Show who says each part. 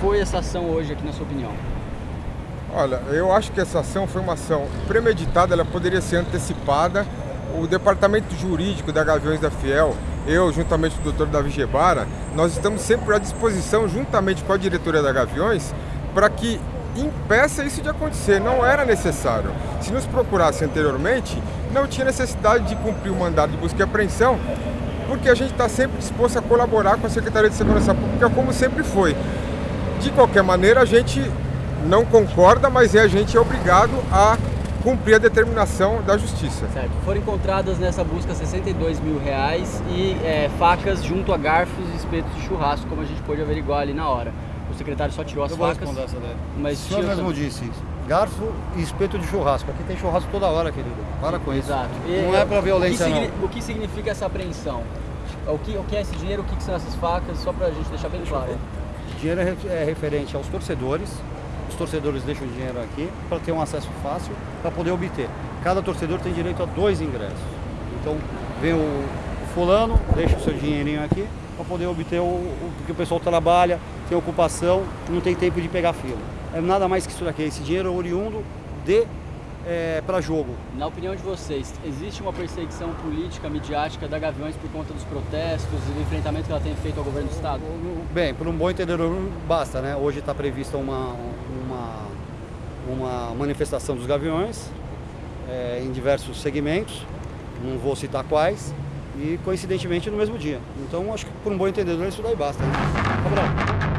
Speaker 1: foi essa ação hoje aqui, na sua opinião?
Speaker 2: Olha, eu acho que essa ação foi uma ação premeditada, ela poderia ser antecipada. O departamento jurídico da Gaviões da Fiel, eu, juntamente com o doutor Davi Gebara, nós estamos sempre à disposição, juntamente com a diretoria da Gaviões, para que impeça isso de acontecer. Não era necessário. Se nos procurasse anteriormente, não tinha necessidade de cumprir o mandado de busca e apreensão, porque a gente está sempre disposto a colaborar com a Secretaria de Segurança Pública, como sempre foi. De qualquer maneira, a gente não concorda, mas é, a gente é obrigado a cumprir a determinação da justiça.
Speaker 1: Certo. Foram encontradas nessa busca 62 mil reais e é, facas junto a garfos e espetos de churrasco, como a gente pôde averiguar ali na hora. O secretário só tirou as
Speaker 3: Eu
Speaker 1: facas.
Speaker 3: vou responder essa daí.
Speaker 1: Mas
Speaker 3: o senhor mesmo
Speaker 1: também-
Speaker 3: disse, garfo e espeto de churrasco. Aqui tem churrasco toda hora, querido. Para com isso.
Speaker 1: Exato.
Speaker 3: Não é pra violência,
Speaker 1: o que,
Speaker 3: não.
Speaker 1: o que significa essa apreensão? O que, o que é esse dinheiro, o que, que são essas facas, só pra gente deixar bem claro.
Speaker 3: O dinheiro é é referente aos torcedores. Os torcedores deixam o dinheiro aqui para ter um acesso fácil para poder obter. Cada torcedor tem direito a dois ingressos. Então, vem o, fulano, deixa o seu dinheirinho aqui para poder obter o, o porque o pessoal trabalha, tem ocupação, não tem tempo de pegar fila. É nada mais que isso daqui. Esse dinheiro é oriundo de para jogo.
Speaker 1: Na opinião de vocês, existe uma perseguição política, midiática da Gaviões por conta dos protestos e do enfrentamento que ela tem feito ao governo do Estado?
Speaker 3: Bem, por um bom entendedor basta, né? Hoje está prevista uma, uma, uma manifestação dos gaviões é, em diversos segmentos, não vou citar quais, e coincidentemente no mesmo dia. Então acho que por um bom entendedor isso daí basta. Né?